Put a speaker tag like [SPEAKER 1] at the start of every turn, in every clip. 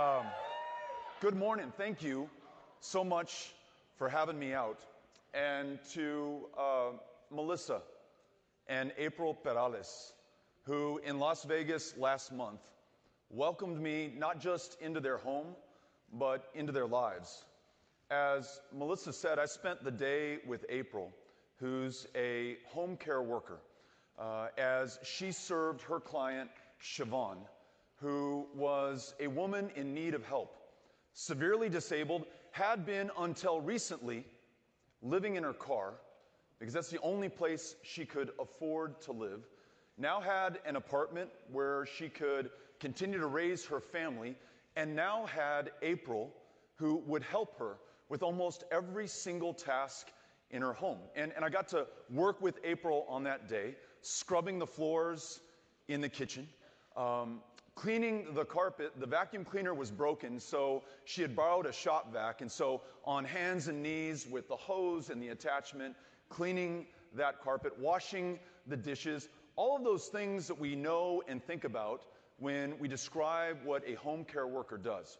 [SPEAKER 1] Um, good morning. Thank you so much for having me out. And to uh, Melissa and April Perales, who in Las Vegas last month welcomed me not just into their home, but into their lives. As Melissa said, I spent the day with April, who's a home care worker, uh, as she served her client, Siobhan who was a woman in need of help, severely disabled, had been until recently living in her car because that's the only place she could afford to live. Now had an apartment where she could continue to raise her family, and now had April who would help her with almost every single task in her home. And, and I got to work with April on that day, scrubbing the floors in the kitchen, um, cleaning the carpet, the vacuum cleaner was broken, so she had borrowed a shop vac. And so, on hands and knees with the hose and the attachment, cleaning that carpet, washing the dishes, all of those things that we know and think about when we describe what a home care worker does.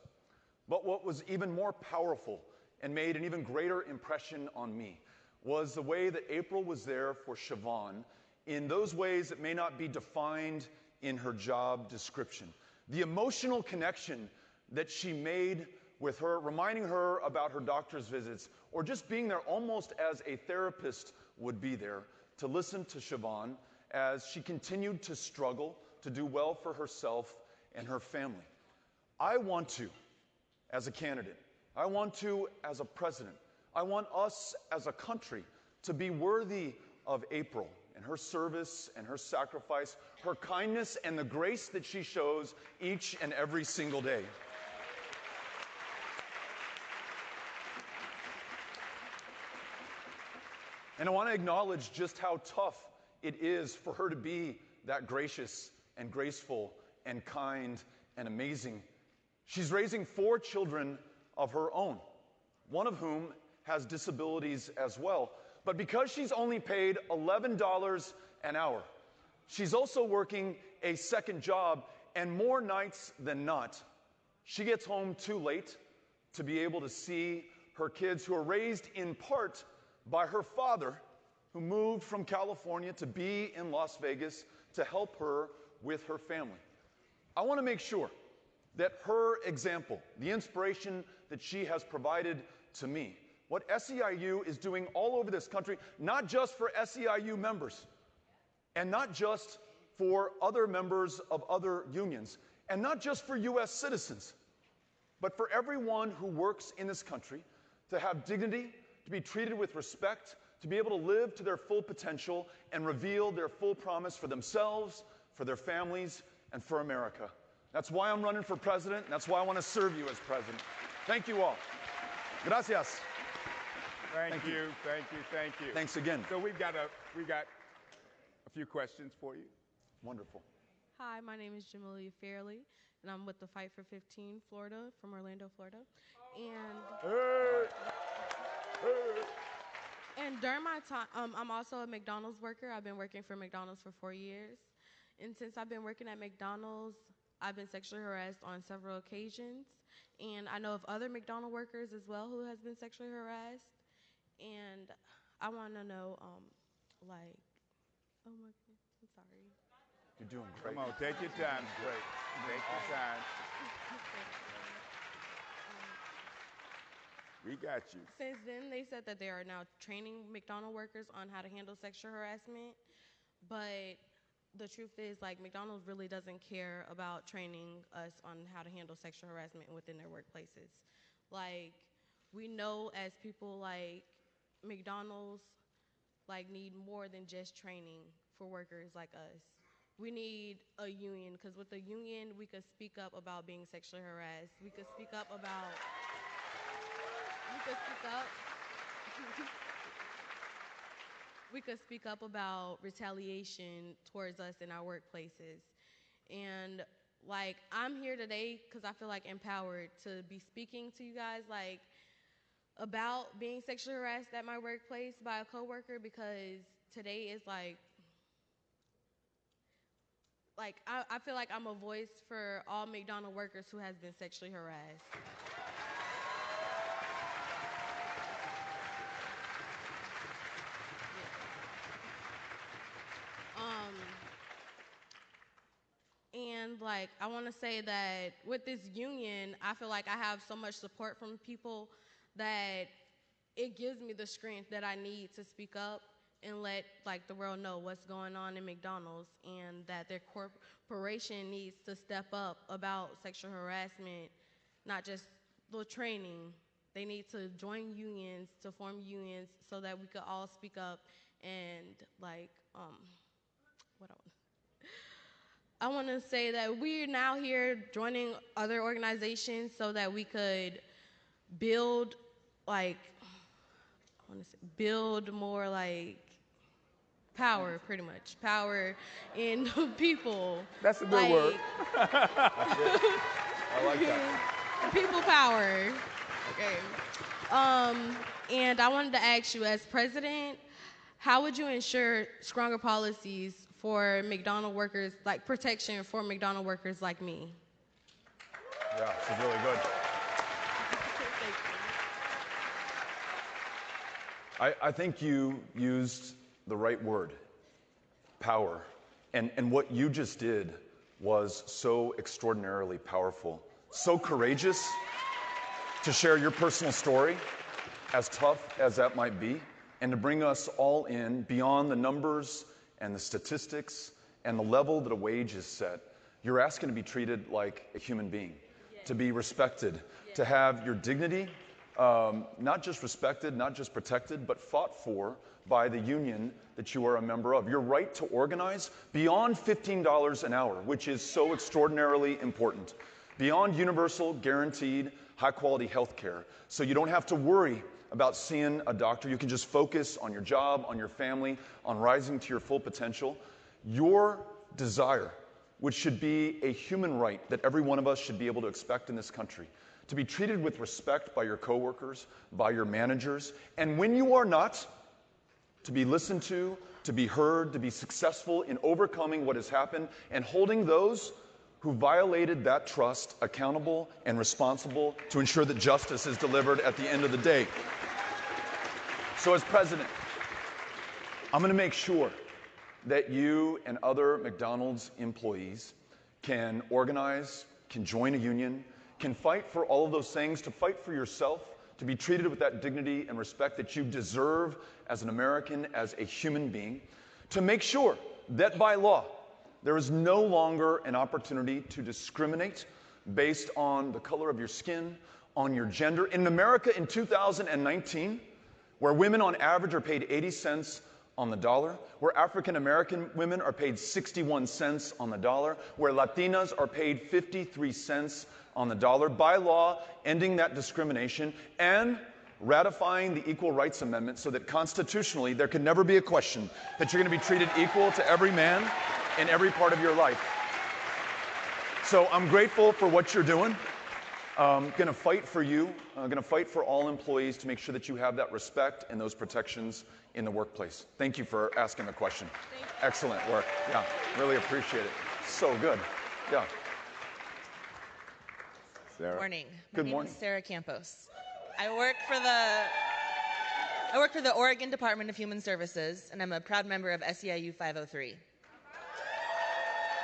[SPEAKER 1] But what was even more powerful and made an even greater impression on me was the way that April was there for Siobhan in those ways that may not be defined in her job description. The emotional connection that she made with her, reminding her about her doctor's visits, or just being there almost as a therapist would be there to listen to Siobhan as she continued to struggle to do well for herself and her family. I want to, as a candidate, I want to, as a president, I want us as a country to be worthy of April and her service and her sacrifice, her kindness and the grace that she shows each and every single day. And I want to acknowledge just how tough it is for her to be that gracious and graceful and kind and amazing. She's raising four children of her own, one of whom has disabilities as well. But because she's only paid $11 an hour, she's also working a second job, and more nights than not, she gets home too late to be able to see her kids, who are raised in part by her father, who moved from California to be in Las Vegas to help her with her family. I want to make sure that her example, the inspiration that she has provided to me, what SEIU is doing all over this country, not just for SEIU members, and not just for other members of other unions, and not just for US citizens, but for everyone who works in this country to have dignity, to be treated with respect, to be able to live to their full potential and reveal their full promise for themselves, for their families, and for America. That's why I'm running for president, and that's why I want to serve you as president. Thank you all. Gracias.
[SPEAKER 2] Thank, thank you, you, thank you, thank you.
[SPEAKER 1] Thanks again.
[SPEAKER 2] So we've got a we got a few questions for you.
[SPEAKER 1] Wonderful.
[SPEAKER 3] Hi, my name is Jamalia Fairley, and I'm with the Fight for 15 Florida from Orlando, Florida. And hey. Hey. and during my time, um, I'm also a McDonald's worker. I've been working for McDonald's for four years, and since I've been working at McDonald's, I've been sexually harassed on several occasions, and I know of other McDonald workers as well who has been sexually harassed and I want to know, um, like, oh my God, I'm sorry.
[SPEAKER 1] You're doing great.
[SPEAKER 2] Come on, take your time. Great. Take your time. we got you.
[SPEAKER 3] Since then, they said that they are now training McDonald workers on how to handle sexual harassment, but the truth is, like, McDonald's really doesn't care about training us on how to handle sexual harassment within their workplaces. Like, we know as people, like, McDonald's like need more than just training for workers like us. We need a union because with the union we could speak up about being sexually harassed. We could speak up about we could speak up we could speak up about retaliation towards us in our workplaces. And like I'm here today because I feel like empowered to be speaking to you guys like about being sexually harassed at my workplace by a coworker because today is like like I, I feel like I'm a voice for all McDonald workers who has been sexually harassed. Um, and like I want to say that with this union, I feel like I have so much support from people that it gives me the strength that I need to speak up and let like the world know what's going on in McDonald's and that their corporation needs to step up about sexual harassment, not just the training. They need to join unions to form unions so that we could all speak up and like um what I want I want to say that we're now here joining other organizations so that we could build like I want to say build more like power pretty much power in people
[SPEAKER 2] That's a good
[SPEAKER 3] like,
[SPEAKER 2] word.
[SPEAKER 1] I like that.
[SPEAKER 3] people power okay um and i wanted to ask you as president how would you ensure stronger policies for mcdonald workers like protection for mcdonald workers like me
[SPEAKER 1] Yeah, this is really good.
[SPEAKER 3] Thank you.
[SPEAKER 1] I, I think you used the right word power. And, and what you just did was so extraordinarily powerful, so courageous to share your personal story, as tough as that might be, and to bring us all in beyond the numbers and the statistics and the level that a wage is set. You're asking to be treated like a human being, to be respected, to have your dignity um, not just respected, not just protected, but fought for by the union that you are a member of. Your right to organize beyond $15 an hour, which is so extraordinarily important, beyond universal, guaranteed, high quality health care. So you don't have to worry about seeing a doctor. You can just focus on your job, on your family, on rising to your full potential. Your desire, which should be a human right that every one of us should be able to expect in this country, to be treated with respect by your coworkers, by your managers, and when you are not, to be listened to, to be heard, to be successful in overcoming what has happened and holding those who violated that trust accountable and responsible to ensure that justice is delivered at the end of the day. So, as president, I'm going to make sure that you and other McDonald's employees can organize, can join a union, can fight for all of those things, to fight for yourself, to be treated with that dignity and respect that you deserve as an American, as a human being, to make sure that by law, there is no longer an opportunity to discriminate based on the color of your skin, on your gender. In America in 2019, where women on average are paid 80 cents on the dollar, where African American women are paid 61 cents on the dollar, where Latinas are paid 53 cents on the dollar, by law, ending that discrimination, and ratifying the Equal Rights Amendment so that constitutionally there can never be a question that you're going to be treated equal to every man in every part of your life. So I'm grateful for what you're doing. Um, I'm going to fight for you. Uh, I'm going to fight for all employees to make sure that you have that respect and those protections in the workplace. Thank you for asking the question. Excellent work. Yeah, really appreciate it. So good. Yeah.
[SPEAKER 2] Sarah.
[SPEAKER 4] Morning. My
[SPEAKER 1] Good
[SPEAKER 4] name
[SPEAKER 1] morning.
[SPEAKER 4] is Sarah Campos. I work for the I work for the Oregon Department of Human Services, and I'm a proud member of SEIU 503.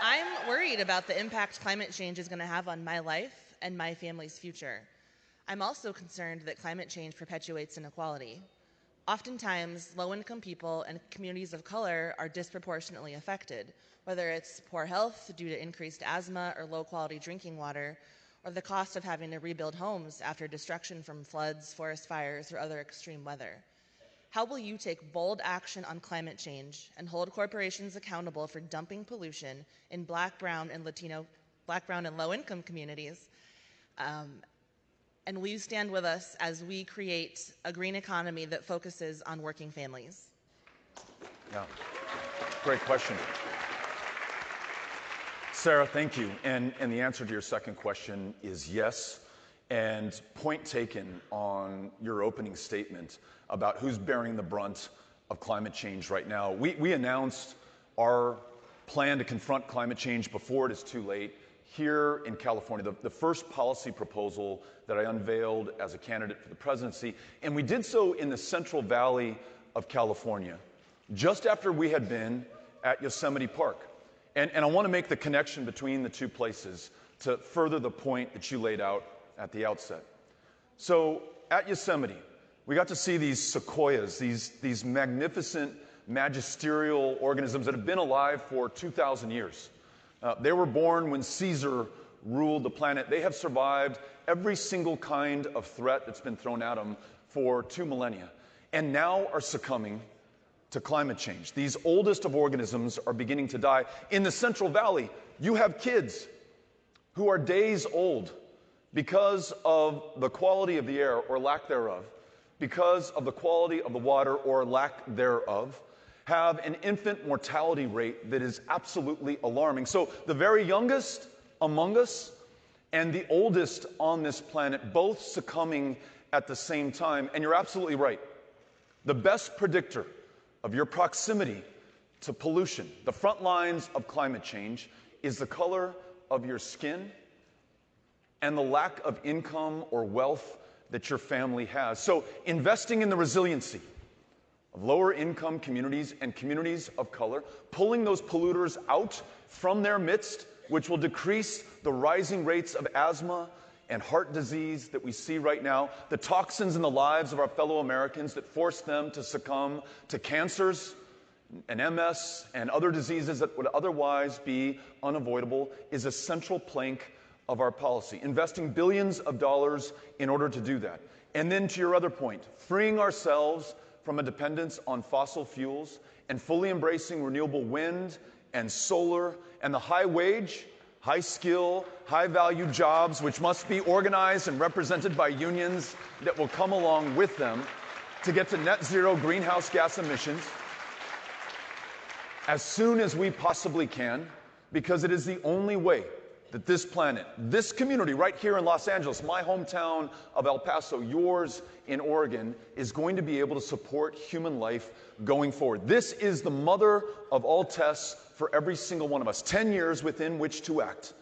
[SPEAKER 4] I'm worried about the impact climate change is going to have on my life and my family's future. I'm also concerned that climate change perpetuates inequality. Oftentimes, low income people and communities of color are disproportionately affected, whether it's poor health due to increased asthma or low quality drinking water, or the cost of having to rebuild homes after destruction from floods, forest fires, or other extreme weather. How will you take bold action on climate change and hold corporations accountable for dumping pollution in black, brown, and Latino, black, brown, and low income communities? Um, and will you stand with us as we create a green economy that focuses on working families?
[SPEAKER 1] Yeah. Great question. Sarah, thank you. And, and the answer to your second question is yes. And point taken on your opening statement about who's bearing the brunt of climate change right now. We, we announced our plan to confront climate change before it is too late here in California, the, the first policy proposal that I unveiled as a candidate for the presidency. And we did so in the Central Valley of California, just after we had been at Yosemite Park. And, and I want to make the connection between the two places to further the point that you laid out at the outset. So at Yosemite, we got to see these sequoias, these, these magnificent magisterial organisms that have been alive for 2,000 years. Uh, they were born when Caesar ruled the planet. They have survived every single kind of threat that's been thrown at them for two millennia, and now are succumbing to climate change. These oldest of organisms are beginning to die. In the Central Valley, you have kids who are days old because of the quality of the air or lack thereof, because of the quality of the water or lack thereof, have an infant mortality rate that is absolutely alarming. So the very youngest among us and the oldest on this planet both succumbing at the same time. And you're absolutely right. The best predictor of your proximity to pollution, the front lines of climate change, is the color of your skin and the lack of income or wealth that your family has. So, investing in the resiliency of lower income communities and communities of color, pulling those polluters out from their midst, which will decrease the rising rates of asthma and heart disease that we see right now, the toxins in the lives of our fellow Americans that force them to succumb to cancers and MS and other diseases that would otherwise be unavoidable, is a central plank of our policy. Investing billions of dollars in order to do that. And then to your other point, freeing ourselves from a dependence on fossil fuels and fully embracing renewable wind and solar and the high wage, high skill, high value jobs, which must be organized and represented by unions that will come along with them to get to net zero greenhouse gas emissions as soon as we possibly can, because it is the only way that this planet, this community right here in Los Angeles, my hometown of El Paso, yours in Oregon, is going to be able to support human life going forward. This is the mother of all tests for every single one of us 10 years within which to act.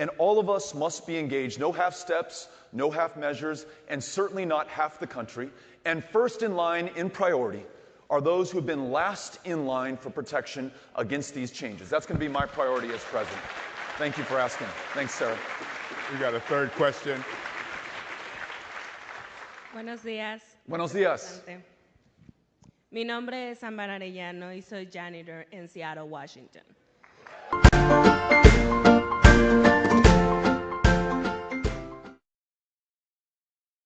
[SPEAKER 1] And all of us must be engaged. No half steps, no half measures, and certainly not half the country. And first in line, in priority, are those who have been last in line for protection against these changes. That's going to be my priority as president. Thank you for asking. Thanks, Sarah.
[SPEAKER 2] We got a third question.
[SPEAKER 5] Buenos días.
[SPEAKER 1] Buenos días.
[SPEAKER 5] Mi nombre es Ámbar Arellano y soy janitor en Seattle, Washington.